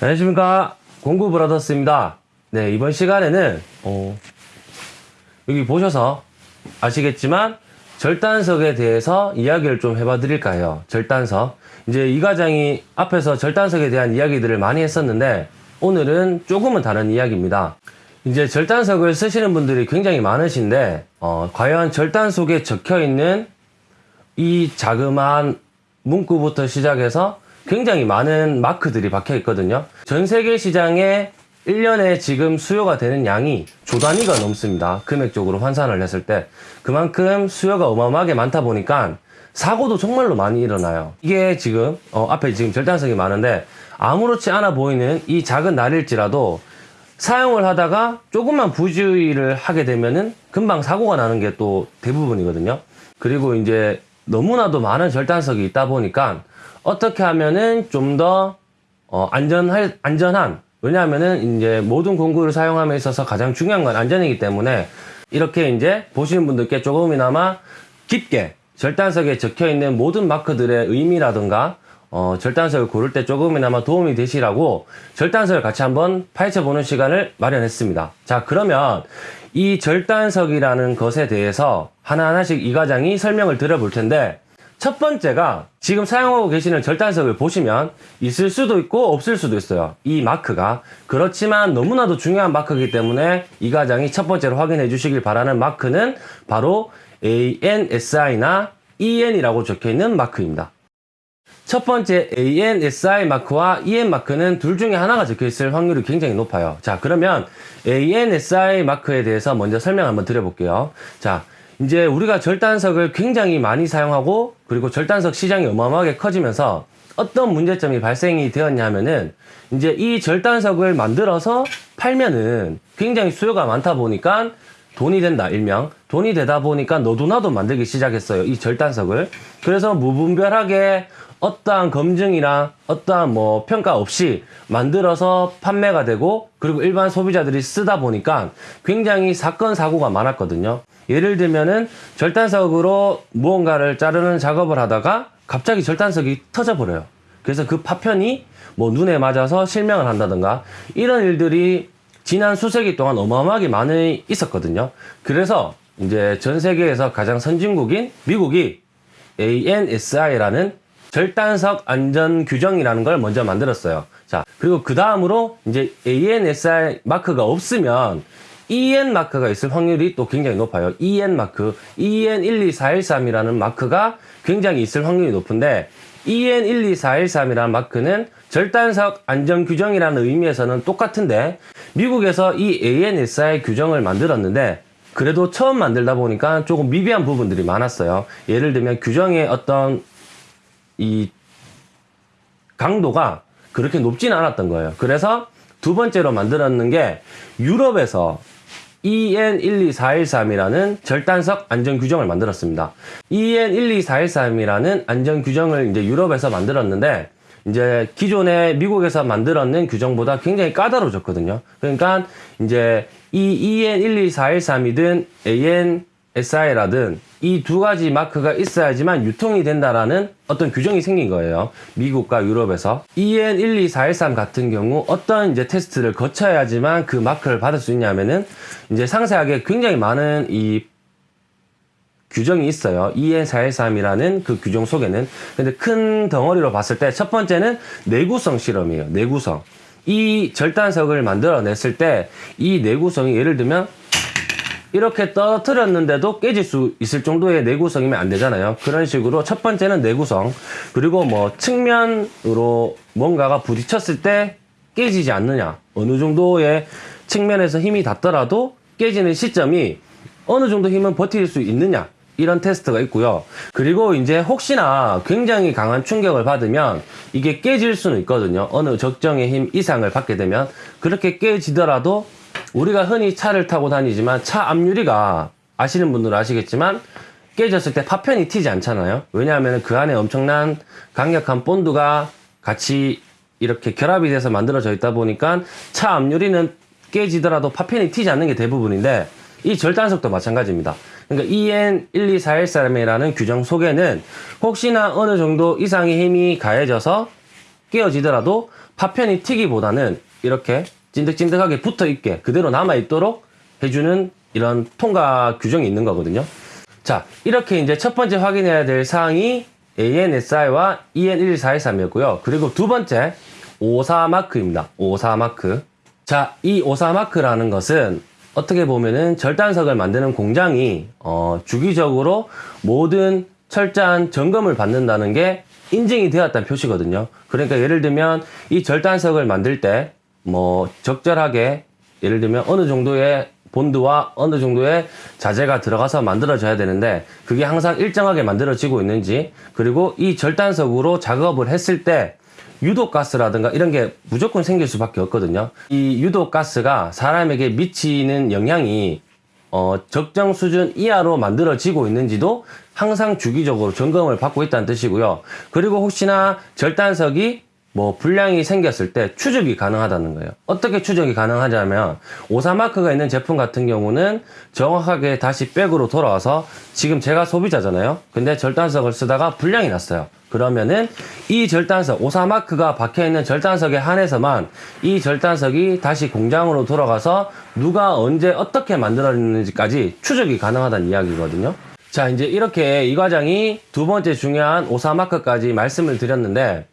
안녕하십니까. 공구 브라더스입니다. 네 이번 시간에는 어, 여기 보셔서 아시겠지만 절단석에 대해서 이야기를 좀 해봐 드릴까 해요? 절단석. 이제 이 과장이 앞에서 절단석에 대한 이야기들을 많이 했었는데 오늘은 조금은 다른 이야기입니다. 이제 절단석을 쓰시는 분들이 굉장히 많으신데 어, 과연 절단석에 적혀 있는 이 자그마한 문구부터 시작해서 굉장히 많은 마크들이 박혀 있거든요. 전 세계 시장에 1년에 지금 수요가 되는 양이 조 단위가 넘습니다. 금액적으로 환산을 했을 때. 그만큼 수요가 어마어마하게 많다 보니까 사고도 정말로 많이 일어나요. 이게 지금, 어, 앞에 지금 절단석이 많은데 아무렇지 않아 보이는 이 작은 날일지라도 사용을 하다가 조금만 부주의를 하게 되면은 금방 사고가 나는 게 또 대부분이거든요. 그리고 이제 너무나도 많은 절단석이 있다 보니까 어떻게 하면은 좀더 어, 안전할 안전한 왜냐하면은 이제 모든 공구를 사용함에 있어서 가장 중요한 건 안전이기 때문에 이렇게 이제 보시는 분들께 조금이나마 깊게 절단석에 적혀 있는 모든 마크들의 의미라든가 어, 절단석을 고를 때 조금이나마 도움이 되시라고 절단석을 같이 한번 파헤쳐 보는 시간을 마련했습니다. 자, 그러면 이 절단석이라는 것에 대해서 하나하나씩 이 과장이 설명을 드려볼 텐데 첫 번째가 지금 사용하고 계시는 절단석을 보시면 있을 수도 있고 없을 수도 있어요. 이 마크가. 그렇지만 너무나도 중요한 마크이기 때문에 이 과장이 첫 번째로 확인해 주시길 바라는 마크는 바로 ANSI나 EN이라고 적혀 있는 마크입니다. 첫 번째 ANSI 마크와 EN 마크는 둘 중에 하나가 적혀 있을 확률이 굉장히 높아요. 자, 그러면 ANSI 마크에 대해서 먼저 설명 한번 드려볼게요. 자, 이제 우리가 절단석을 굉장히 많이 사용하고 그리고 절단석 시장이 어마어마하게 커지면서 어떤 문제점이 발생이 되었냐면은 이제 이 절단석을 만들어서 팔면은 굉장히 수요가 많다 보니까 돈이 된다 일명 돈이 되다 보니까 너도나도 만들기 시작했어요 이 절단석을. 그래서 무분별하게 어떠한 검증이나 어떠한 뭐 평가 없이 만들어서 판매가 되고 그리고 일반 소비자들이 쓰다 보니까 굉장히 사건 사고가 많았거든요. 예를 들면은 절단석으로 무언가를 자르는 작업을 하다가 갑자기 절단석이 터져 버려요. 그래서 그 파편이 뭐 눈에 맞아서 실명을 한다든가 이런 일들이 지난 수세기 동안 어마어마하게 많이 있었거든요. 그래서 이제 전 세계에서 가장 선진국인 미국이 ANSI라는 절단석 안전 규정이라는 걸 먼저 만들었어요. 자, 그리고 그 다음으로 이제 ANSI 마크가 없으면 EN 마크가 있을 확률이 또 굉장히 높아요. EN 마크, EN12413이라는 마크가 굉장히 있을 확률이 높은데 EN12413이라는 마크는 절단석 안전 규정이라는 의미에서는 똑같은데 미국에서 이 ANSI 규정을 만들었는데 그래도 처음 만들다 보니까 조금 미비한 부분들이 많았어요. 예를 들면 규정의 어떤 이 강도가 그렇게 높지는 않았던 거예요. 그래서 두 번째로 만들었는 게 유럽에서 EN12413이라는 절단석 안전 규정을 만들었습니다. EN12413이라는 안전 규정을 이제 유럽에서 만들었는데 이제 기존에 미국에서 만들었는 규정보다 굉장히 까다로워졌거든요. 그러니까 이제 이 EN12413이든 ANSI라든 이 두 가지 마크가 있어야지만 유통이 된다라는 어떤 규정이 생긴 거예요. 미국과 유럽에서. EN12413 같은 경우 어떤 이제 테스트를 거쳐야지만 그 마크를 받을 수 있냐면은 이제 상세하게 굉장히 많은 이 규정이 있어요. EN413이라는 그 규정 속에는. 근데 큰 덩어리로 봤을 때 첫 번째는 내구성 실험이에요. 내구성. 이 절단석을 만들어냈을 때 이 내구성이 예를 들면 이렇게 떨어뜨렸는데도 깨질 수 있을 정도의 내구성이면 안 되잖아요. 그런 식으로 첫 번째는 내구성. 그리고 뭐 측면으로 뭔가가 부딪혔을 때 깨지지 않느냐. 어느 정도의 측면에서 힘이 닿더라도 깨지는 시점이 어느 정도 힘은 버틸 수 있느냐. 이런 테스트가 있고요. 그리고 이제 혹시나 굉장히 강한 충격을 받으면 이게 깨질 수는 있거든요. 어느 적정의 힘 이상을 받게 되면 그렇게 깨지더라도 우리가 흔히 차를 타고 다니지만 차 앞유리가 아시는 분들은 아시겠지만 깨졌을 때 파편이 튀지 않잖아요. 왜냐하면 그 안에 엄청난 강력한 본드가 같이 이렇게 결합이 돼서 만들어져 있다 보니까 차 앞유리는 깨지더라도 파편이 튀지 않는 게 대부분인데 이 절단석도 마찬가지입니다. 그러니까 EN12413이라는 규정 속에는 혹시나 어느 정도 이상의 힘이 가해져서 깨어지더라도 파편이 튀기보다는 이렇게 찐득찐득하게 붙어 있게 그대로 남아 있도록 해주는 이런 통과 규정이 있는 거거든요. 자, 이렇게 이제 첫 번째 확인해야 될 사항이 ANSI와 EN11413이었고요. 그리고 두 번째 54마크입니다. 54마크. 자, 이 54마크라는 것은 어떻게 보면은 절단석을 만드는 공장이 어, 주기적으로 모든 철저한 점검을 받는다는 게 인증이 되었다는 표시거든요. 그러니까 예를 들면 이 절단석을 만들 때 뭐 적절하게 예를 들면 어느 정도의 본드와 어느 정도의 자재가 들어가서 만들어져야 되는데 그게 항상 일정하게 만들어지고 있는지 그리고 이 절단석으로 작업을 했을 때 유독가스라든가 이런 게 무조건 생길 수밖에 없거든요. 이 유독가스가 사람에게 미치는 영향이 어, 적정 수준 이하로 만들어지고 있는지도 항상 주기적으로 점검을 받고 있다는 뜻이고요. 그리고 혹시나 절단석이 뭐 불량이 생겼을 때 추적이 가능하다는 거예요. 어떻게 추적이 가능하냐면 오사마크가 있는 제품 같은 경우는 정확하게 다시 백으로 돌아와서 지금 제가 소비자잖아요. 근데 절단석을 쓰다가 불량이 났어요. 그러면은 이 절단석 오사마크가 박혀 있는 절단석에 한해서만 이 절단석이 다시 공장으로 돌아가서 누가 언제 어떻게 만들어졌는지까지 추적이 가능하다는 이야기거든요. 자 이제 이렇게 이 과정이 두 번째 중요한 오사마크까지 말씀을 드렸는데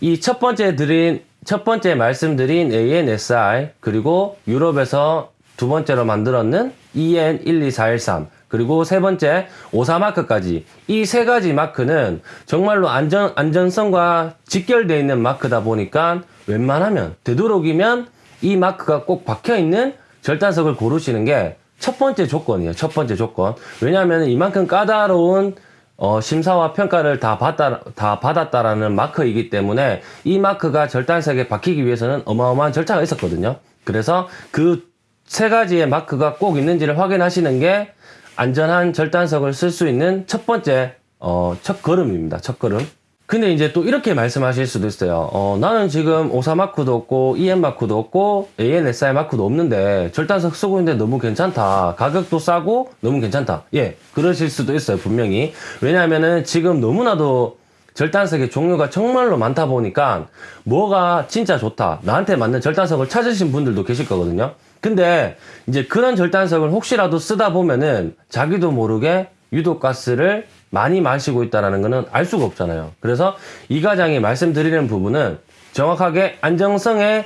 이 첫 번째 드린 첫 번째 말씀드린 ANSI 그리고 유럽에서 두 번째로 만들었는 E EN12413 그리고 세 번째 오사 마크까지 이 세 가지 마크는 정말로 안전 안전성과 직결되어 있는 마크다 보니까 웬만하면 되도록이면 이 마크가 꼭 박혀 있는 절단석을 고르시는 게 첫 번째 조건이에요. 첫 번째 조건. 왜냐하면 이만큼 까다로운 어, 심사와 평가를 다 받다, 다 받았다라는 마크이기 때문에 이 마크가 절단석에 박히기 위해서는 어마어마한 절차가 있었거든요. 그래서 그 세 가지의 마크가 꼭 있는지를 확인하시는 게 안전한 절단석을 쓸 수 있는 첫 번째, 어, 첫 걸음입니다. 첫 걸음. 근데 이제 또 이렇게 말씀하실 수도 있어요. 어, 나는 지금 오사 마크도 없고, EM 마크도 없고, ANSI 마크도 없는데, 절단석 쓰고 있는데 너무 괜찮다. 가격도 싸고, 너무 괜찮다. 예, 그러실 수도 있어요, 분명히. 왜냐하면은 지금 너무나도 절단석의 종류가 정말로 많다 보니까, 뭐가 진짜 좋다. 나한테 맞는 절단석을 찾으신 분들도 계실 거거든요. 근데, 이제 그런 절단석을 혹시라도 쓰다 보면은, 자기도 모르게 유독가스를 많이 마시고 있다는 것은 알 수가 없잖아요. 그래서 이 과장이 말씀드리는 부분은 정확하게 안정성에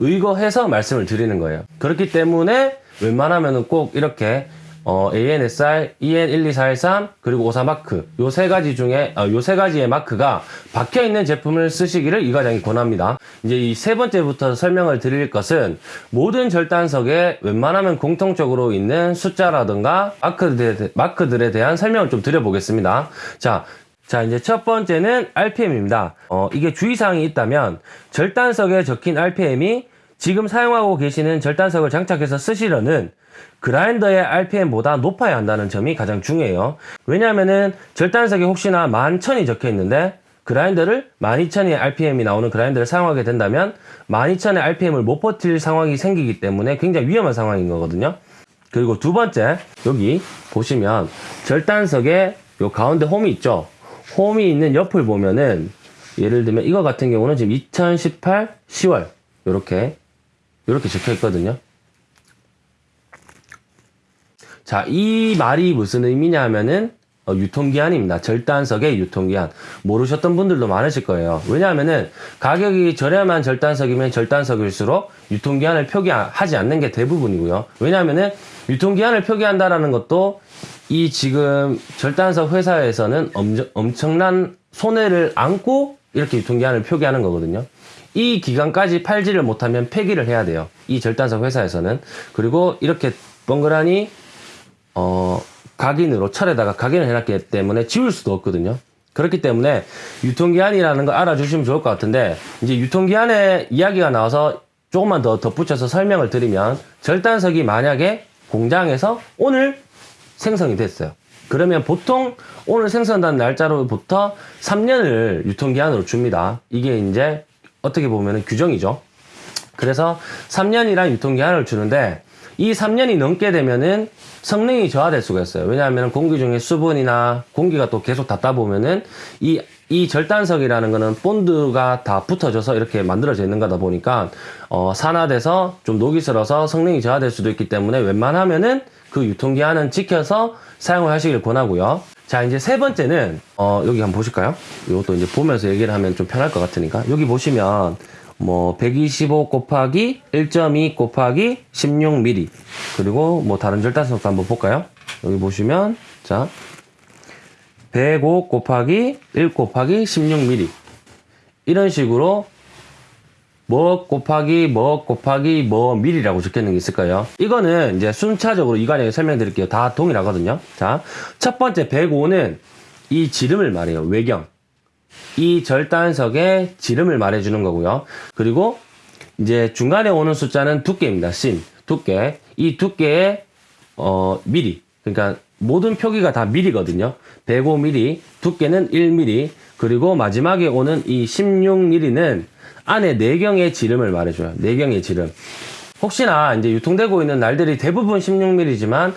의거해서 말씀을 드리는 거예요. 그렇기 때문에 웬만하면 꼭 이렇게 어, ANSR, EN12413 그리고 오사마크 요 세 가지 중에 어, 요세 가지의 마크가 박혀 있는 제품을 쓰시기를 이 과장이 권합니다. 이제 이 세 번째부터 설명을 드릴 것은 모든 절단석에 웬만하면 공통적으로 있는 숫자라든가 마크들에, 마크들에 대한 설명을 좀 드려보겠습니다. 자, 자, 이제 첫 번째는 RPM입니다. 어, 이게 주의사항이 있다면 절단석에 적힌 RPM이 지금 사용하고 계시는 절단석을 장착해서 쓰시려는 그라인더의 RPM보다 높아야 한다는 점이 가장 중요해요. 왜냐하면은 절단석에 혹시나 11,000이 적혀 있는데 그라인더를 12,000의 RPM이 나오는 그라인더를 사용하게 된다면 12,000의 RPM을 못 버틸 상황이 생기기 때문에 굉장히 위험한 상황인 거거든요. 그리고 두 번째, 여기 보시면 절단석에 요 가운데 홈이 있죠. 홈이 있는 옆을 보면은 예를 들면 이거 같은 경우는 지금 2018 10월 요렇게 요렇게 적혀 있거든요. 자, 이 말이 무슨 의미냐 하면은 어, 유통기한입니다. 절단석의 유통기한. 모르셨던 분들도 많으실 거예요. 왜냐하면은 가격이 저렴한 절단석이면 절단석일수록 유통기한을 표기하지 않는 게 대부분이고요. 왜냐하면은 유통기한을 표기한다라는 것도 이 지금 절단석 회사에서는 엄청, 엄청난 손해를 안고 이렇게 유통기한을 표기하는 거거든요. 이 기간까지 팔지를 못하면 폐기를 해야 돼요. 이 절단석 회사에서는. 그리고 이렇게 뻥그라니 어, 각인으로 철에다가 각인을 해놨기 때문에 지울 수도 없거든요. 그렇기 때문에 유통기한이라는 거 알아주시면 좋을 것 같은데 이제 유통기한에 이야기가 나와서 조금만 더 덧붙여서 설명을 드리면 절단석이 만약에 공장에서 오늘 생성이 됐어요. 그러면 보통 오늘 생성된 날짜로부터 3년을 유통기한으로 줍니다. 이게 이제 어떻게 보면 규정이죠. 그래서 3년이란 유통기한을 주는데 이 3년이 넘게 되면은 성능이 저하될 수가 있어요. 왜냐하면 공기 중에 수분이나 공기가 또 계속 닿다 보면은 이, 이 절단석이라는 거는 본드가 다 붙어져서 이렇게 만들어져 있는 거다 보니까 어, 산화돼서 좀 녹이 슬어서 성능이 저하될 수도 있기 때문에 웬만하면은 그 유통기한은 지켜서 사용을 하시길 권하고요. 자, 이제 세 번째는, 어, 여기 한번 보실까요? 이것도 이제 보면서 얘기를 하면 좀 편할 것 같으니까. 여기 보시면, 뭐, 125 곱하기 1.2 곱하기 16mm. 그리고 뭐, 다른 절단석도 한번 볼까요? 여기 보시면, 자, 105 곱하기 1 곱하기 16mm. 이런 식으로 뭐 곱하기 뭐 곱하기 뭐 밀이라고 적혀 있는 게 있을 거예요. 이거는 이제 순차적으로 이 과정에 설명드릴게요. 다 동일하거든요. 자, 첫 번째 105는 이 지름을 말해요. 외경. 이 절단석의 지름을 말해주는 거고요. 그리고 이제 중간에 오는 숫자는 두께입니다. 씬, 두께. 이 두께의 어, 미리. 그러니까 모든 표기가 다 미리거든요. 105mm, 두께는 1mm, 그리고 마지막에 오는 이 16mm는 안에 내경의 지름을 말해줘요. 내경의 지름. 혹시나 이제 유통되고 있는 날들이 대부분 16mm지만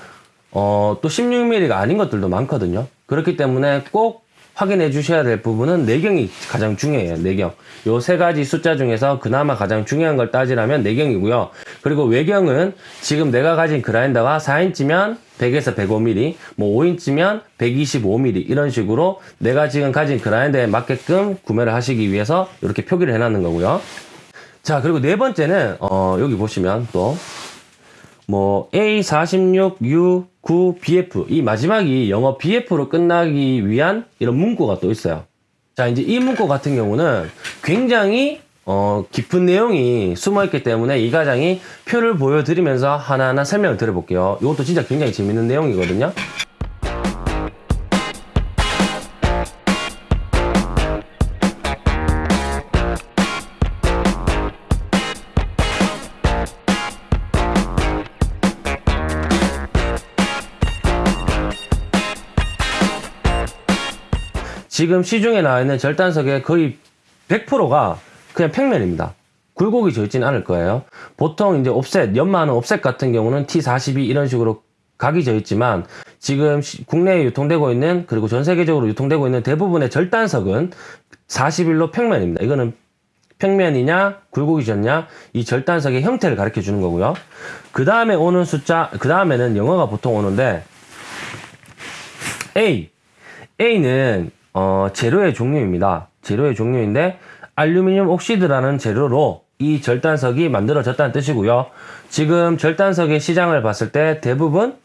어, 또 16mm가 아닌 것들도 많거든요. 그렇기 때문에 꼭 확인해 주셔야 될 부분은 내경이 가장 중요해요. 내경. 요 세 가지 숫자 중에서 그나마 가장 중요한 걸 따지라면 내경이고요. 그리고 외경은 지금 내가 가진 그라인더가 4인치면 100에서 105mm, 뭐 5인치면 125mm 이런 식으로 내가 지금 가진 그라인더에 맞게끔 구매를 하시기 위해서 이렇게 표기를 해놨는 거고요. 자, 그리고 네 번째는 어, 여기 보시면 또 뭐 A46U 9 BF 이 마지막이 영어 BF로 끝나기 위한 이런 문구가 또 있어요. 자, 이제 이 문구 같은 경우는 굉장히 어, 깊은 내용이 숨어 있기 때문에 이 과장이 표를 보여드리면서 하나하나 설명을 드려볼게요. 이것도 진짜 굉장히 재밌는 내용이거든요. 지금 시중에 나와 있는 절단석의 거의 100%가 그냥 평면입니다. 굴곡이 져 있지는 않을 거예요. 보통 이제 옵셋, 연마하는 옵셋 같은 경우는 T42 이런 식으로 각이 져 있지만 지금 시- 국내에 유통되고 있는 그리고 전 세계적으로 유통되고 있는 대부분의 절단석은 41로 평면입니다. 이거는 평면이냐 굴곡이 졌냐 이 절단석의 형태를 가르쳐 주는 거고요. 그 다음에 오는 숫자 그 다음에는 영어가 보통 오는데 A A는 어, 재료의 종류입니다. 재료의 종류인데 알루미늄 옥시드라는 재료로 이 절단석이 만들어졌다는 뜻이고요. 지금 절단석의 시장을 봤을 때 대부분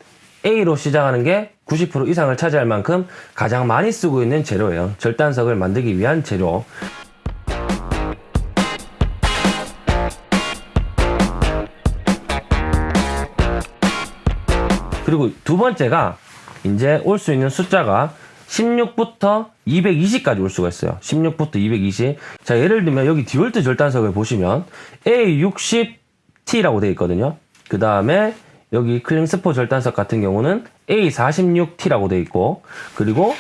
A로 시작하는 게 90% 이상을 차지할 만큼 가장 많이 쓰고 있는 재료예요. 절단석을 만들기 위한 재료. 그리고 두 번째가 이제 올 수 있는 숫자가 16부터 220까지 올 수가 있어요. 16부터 220. 자, 예를 들면 여기 디월트 절단석을 보시면 A60T라고 되어 있거든요. 그 다음에 여기 클링스포 절단석 같은 경우는 A46T라고 되어 있고, 그리고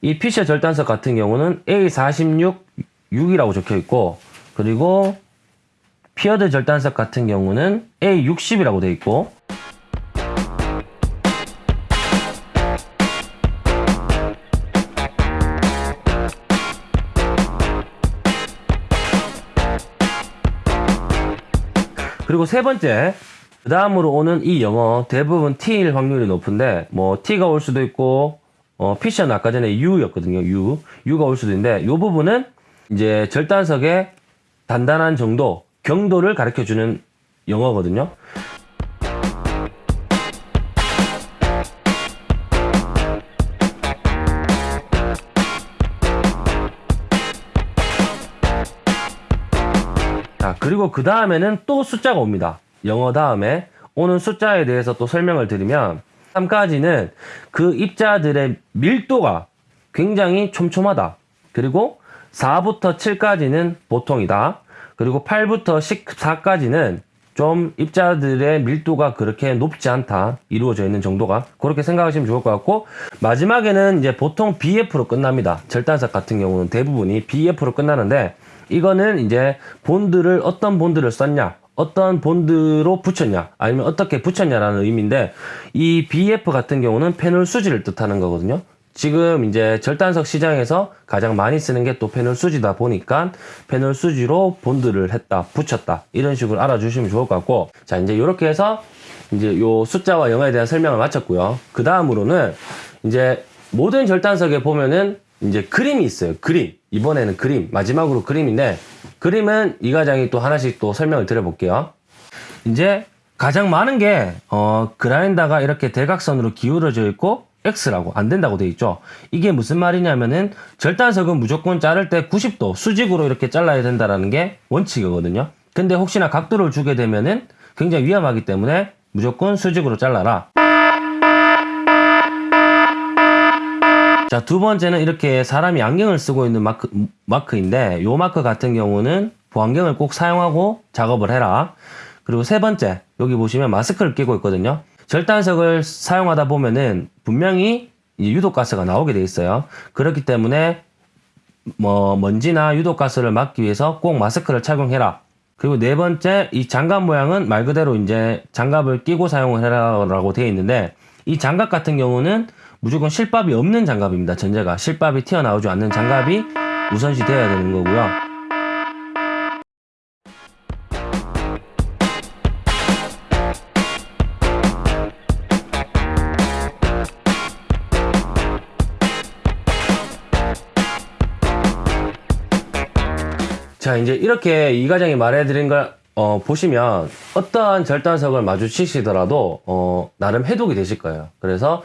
이 피셔 절단석 같은 경우는 A46-6이라고 적혀 있고, 그리고 피어드 절단석 같은 경우는 A60이라고 되어 있고, 그리고 세 번째, 그 다음으로 오는 이 영어 대부분 T일 확률이 높은데, 뭐 T가 올 수도 있고, 어, 피셔는 아까 전에 U였거든요. U. U가 올 수도 있는데, 이 부분은 이제 절단석의 단단한 정도, 경도를 가르쳐 주는 영어거든요. 자, 그리고 그 다음에는 또 숫자가 옵니다. 영어 다음에 오는 숫자에 대해서 또 설명을 드리면 3까지는 그 입자들의 밀도가 굉장히 촘촘하다. 그리고 4부터 7까지는 보통이다. 그리고 8부터 14까지는 좀 입자들의 밀도가 그렇게 높지 않다. 이루어져 있는 정도가. 그렇게 생각하시면 좋을 것 같고, 마지막에는 이제 보통 BF로 끝납니다. 절단석 같은 경우는 대부분이 BF로 끝나는데, 이거는 이제 본드를 어떤 본드를 썼냐, 어떤 본드로 붙였냐 아니면 어떻게 붙였냐라는 의미인데 이 BF 같은 경우는 패널 수지를 뜻하는 거거든요. 지금 이제 절단석 시장에서 가장 많이 쓰는 게또 패널 수지다 보니까 패널 수지로 본드를 했다, 붙였다 이런 식으로 알아주시면 좋을 것 같고 자 이제 이렇게 해서 이제 요 숫자와 영어에 대한 설명을 마쳤고요. 그 다음으로는 이제 모든 절단석에 보면은 이제 그림이 있어요. 그림 이번에는 그림 마지막으로 그림인데 그림은 이 과장이 또 하나씩 또 설명을 드려볼게요. 이제 가장 많은 게 어, 그라인더가 이렇게 대각선으로 기울어져 있고 X라고 안 된다고 돼 있죠. 이게 무슨 말이냐면은 절단석은 무조건 자를 때 90도 수직으로 이렇게 잘라야 된다라는 게 원칙이거든요. 근데 혹시나 각도를 주게 되면은 굉장히 위험하기 때문에 무조건 수직으로 잘라라. 자, 두 번째는 이렇게 사람이 안경을 쓰고 있는 마크, 마크인데, 요 마크 같은 경우는 보안경을 꼭 사용하고 작업을 해라. 그리고 세 번째, 여기 보시면 마스크를 끼고 있거든요. 절단석을 사용하다 보면은 분명히 이 유독가스가 나오게 돼 있어요. 그렇기 때문에 뭐 먼지나 유독가스를 막기 위해서 꼭 마스크를 착용해라. 그리고 네 번째, 이 장갑 모양은 말 그대로 이제 장갑을 끼고 사용을 해라라고 되어 있는데, 이 장갑 같은 경우는 무조건 실밥이 없는 장갑입니다. 전제가 실밥이 튀어나오지 않는 장갑이 우선시 되어야 되는 거고요. 자, 이제 이렇게 이 과장이 말해드린 걸, 어, 보시면 어떠한 절단석을 마주치시더라도, 어, 나름 해독이 되실 거예요. 그래서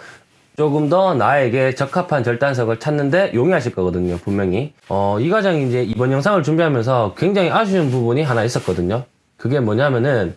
조금 더 나에게 적합한 절단석을 찾는데 용이하실 거거든요, 분명히. 어, 이 과장이 이제 이번 영상을 준비하면서 굉장히 아쉬운 부분이 하나 있었거든요. 그게 뭐냐면은,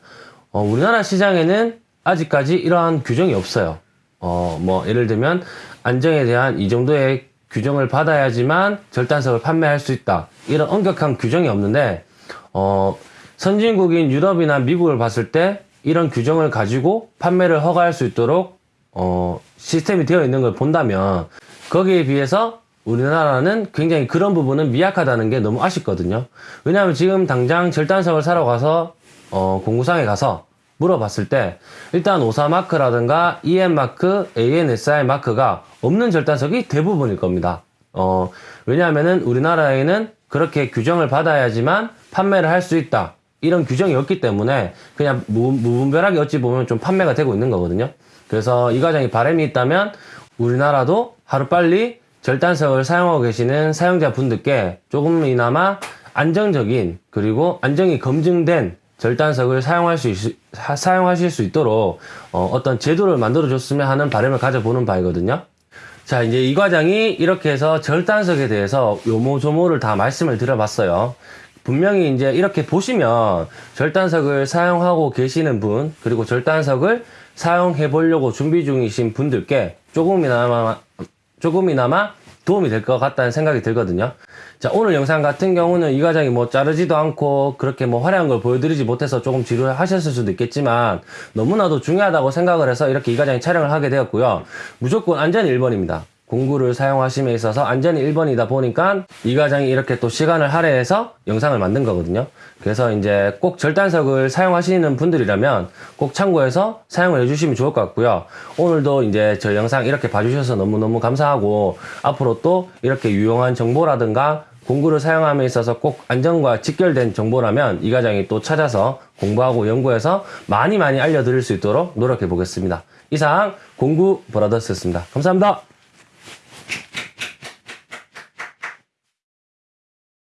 어, 우리나라 시장에는 아직까지 이러한 규정이 없어요. 어, 뭐, 예를 들면, 안정에 대한 이 정도의 규정을 받아야지만 절단석을 판매할 수 있다. 이런 엄격한 규정이 없는데, 어, 선진국인 유럽이나 미국을 봤을 때 이런 규정을 가지고 판매를 허가할 수 있도록 어, 시스템이 되어 있는 걸 본다면 거기에 비해서 우리나라는 굉장히 그런 부분은 미약하다는 게 너무 아쉽거든요. 왜냐하면 지금 당장 절단석을 사러 가서 어, 공구상에 가서 물어봤을 때 일단 오사 마크라든가 EM 마크, ANSI 마크가 없는 절단석이 대부분일 겁니다. 어, 왜냐하면은 우리나라에는 그렇게 규정을 받아야지만 판매를 할 수 있다. 이런 규정이 없기 때문에 그냥 무, 무분별하게 어찌 보면 좀 판매가 되고 있는 거거든요. 그래서 이 과정이 바람이 있다면 우리나라도 하루빨리 절단석을 사용하고 계시는 사용자 분들께 조금이나마 안정적인 그리고 안정이 검증된 절단석을 사용할 수 있, 사- 사용하실 수 있도록 어, 떤 제도를 만들어 줬으면 하는 바람을 가져보는 바이거든요. 자, 이제 이 과장이 이렇게 해서 절단석에 대해서 요모조모를 다 말씀을 드려봤어요. 분명히 이제 이렇게 보시면 절단석을 사용하고 계시는 분, 그리고 절단석을 사용해 보려고 준비 중이신 분들께 조금이나마, 조금이나마 도움이 될 것 같다는 생각이 들거든요. 자, 오늘 영상 같은 경우는 이 과장이 뭐 자르지도 않고 그렇게 뭐 화려한 걸 보여드리지 못해서 조금 지루하셨을 수도 있겠지만 너무나도 중요하다고 생각을 해서 이렇게 이 과장이 촬영을 하게 되었고요. 무조건 안전이 1번입니다. 공구를 사용하심에 있어서 안전이 1번이다 보니까 이 과장이 이렇게 또 시간을 할애해서 영상을 만든 거거든요. 그래서 이제 꼭 절단석을 사용하시는 분들이라면 꼭 참고해서 사용을 해주시면 좋을 것 같고요. 오늘도 이제 저 영상 이렇게 봐주셔서 너무너무 감사하고 앞으로 또 이렇게 유용한 정보라든가 공구를 사용함에 있어서 꼭 안전과 직결된 정보라면 이 과장이 또 찾아서 공부하고 연구해서 많이 많이 알려드릴 수 있도록 노력해 보겠습니다. 이상 공구 브라더스였습니다. 감사합니다.